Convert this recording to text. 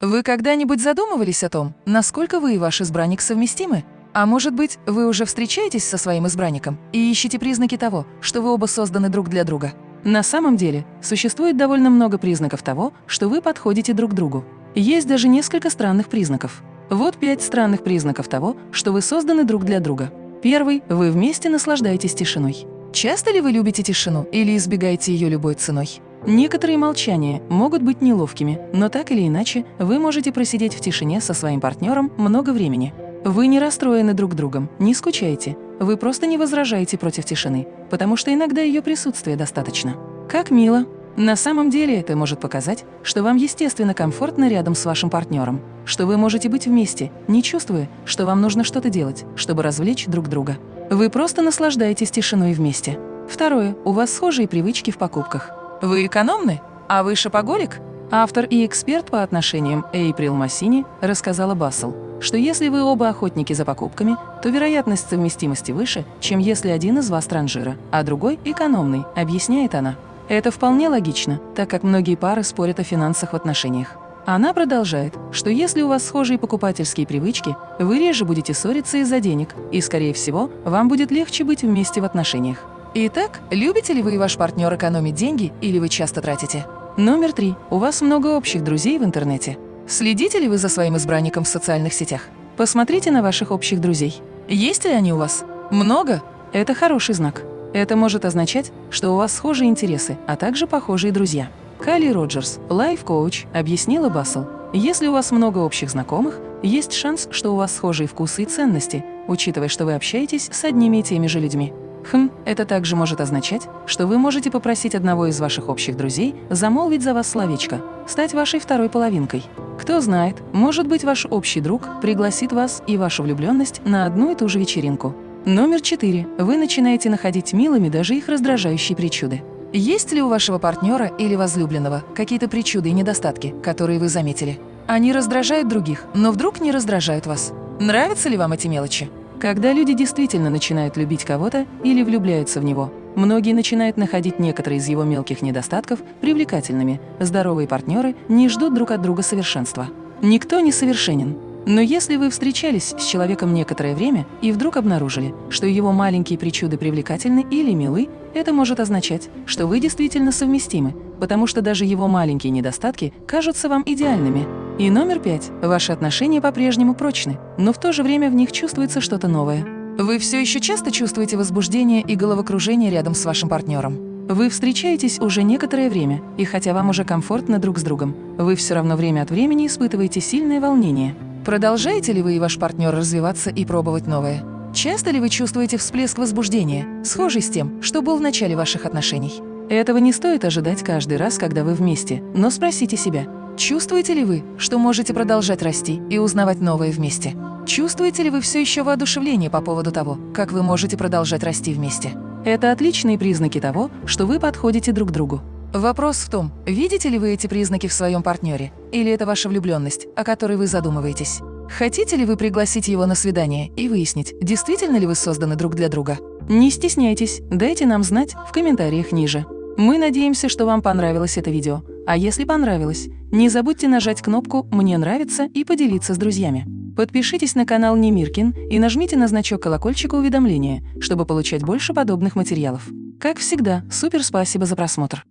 Вы когда-нибудь задумывались о том, насколько вы и ваш избранник совместимы? А может быть, вы уже встречаетесь со своим избранником и ищете признаки того, что вы оба созданы друг для друга? На самом деле, существует довольно много признаков того, что вы подходите друг другу. Есть даже несколько странных признаков. Вот пять странных признаков того, что вы созданы друг для друга. Первый – вы вместе наслаждаетесь тишиной. Часто ли вы любите тишину или избегаете ее любой ценой? Некоторые молчания могут быть неловкими, но так или иначе вы можете просидеть в тишине со своим партнером много времени. Вы не расстроены друг другом, не скучаете, вы просто не возражаете против тишины, потому что иногда ее присутствия достаточно. Как мило! На самом деле это может показать, что вам естественно комфортно рядом с вашим партнером, что вы можете быть вместе, не чувствуя, что вам нужно что-то делать, чтобы развлечь друг друга. Вы просто наслаждаетесь тишиной вместе. Второе. У вас схожие привычки в покупках. Вы экономны? А вы шопоголик? Автор и эксперт по отношениям Эйприл Массини рассказала Бассел, что если вы оба охотники за покупками, то вероятность совместимости выше, чем если один из вас транжира, а другой – экономный, объясняет она. Это вполне логично, так как многие пары спорят о финансах в отношениях. Она продолжает, что если у вас схожие покупательские привычки, вы реже будете ссориться из-за денег, и, скорее всего, вам будет легче быть вместе в отношениях. Итак, любите ли вы и ваш партнер экономить деньги или вы часто тратите? Номер три. У вас много общих друзей в интернете. Следите ли вы за своим избранником в социальных сетях? Посмотрите на ваших общих друзей. Есть ли они у вас? Много? Это хороший знак. Это может означать, что у вас схожие интересы, а также похожие друзья. Калли Роджерс, лайф-коуч, объяснила Бассел. Если у вас много общих знакомых, есть шанс, что у вас схожие вкусы и ценности, учитывая, что вы общаетесь с одними и теми же людьми. Хм, это также может означать, что вы можете попросить одного из ваших общих друзей замолвить за вас словечко, стать вашей второй половинкой. Кто знает, может быть, ваш общий друг пригласит вас и вашу влюбленность на одну и ту же вечеринку. Номер четыре. Вы начинаете находить милыми даже их раздражающие причуды. Есть ли у вашего партнера или возлюбленного какие-то причуды и недостатки, которые вы заметили? Они раздражают других, но вдруг не раздражают вас. Нравятся ли вам эти мелочи? Когда люди действительно начинают любить кого-то или влюбляются в него, многие начинают находить некоторые из его мелких недостатков привлекательными. Здоровые партнеры не ждут друг от друга совершенства. Никто не совершенен. Но если вы встречались с человеком некоторое время и вдруг обнаружили, что его маленькие причуды привлекательны или милы, это может означать, что вы действительно совместимы, потому что даже его маленькие недостатки кажутся вам идеальными. И номер пять. Ваши отношения по-прежнему прочны, но в то же время в них чувствуется что-то новое. Вы все еще часто чувствуете возбуждение и головокружение рядом с вашим партнером. Вы встречаетесь уже некоторое время, и хотя вам уже комфортно друг с другом, вы все равно время от времени испытываете сильное волнение. Продолжаете ли вы и ваш партнер развиваться и пробовать новое? Часто ли вы чувствуете всплеск возбуждения, схожий с тем, что был в начале ваших отношений? Этого не стоит ожидать каждый раз, когда вы вместе, но спросите себя, Чувствуете ли вы, что можете продолжать расти и узнавать новое вместе? Чувствуете ли вы все еще воодушевление по поводу того, как вы можете продолжать расти вместе? Это отличные признаки того, что вы подходите друг другу. Вопрос в том, видите ли вы эти признаки в своем партнере, или это ваша влюбленность, о которой вы задумываетесь? Хотите ли вы пригласить его на свидание и выяснить, действительно ли вы созданы друг для друга? Не стесняйтесь, дайте нам знать в комментариях ниже. Мы надеемся, что вам понравилось это видео. А если понравилось, не забудьте нажать кнопку «Мне нравится» и поделиться с друзьями. Подпишитесь на канал Немиркин и нажмите на значок колокольчика уведомления, чтобы получать больше подобных материалов. Как всегда, супер спасибо за просмотр!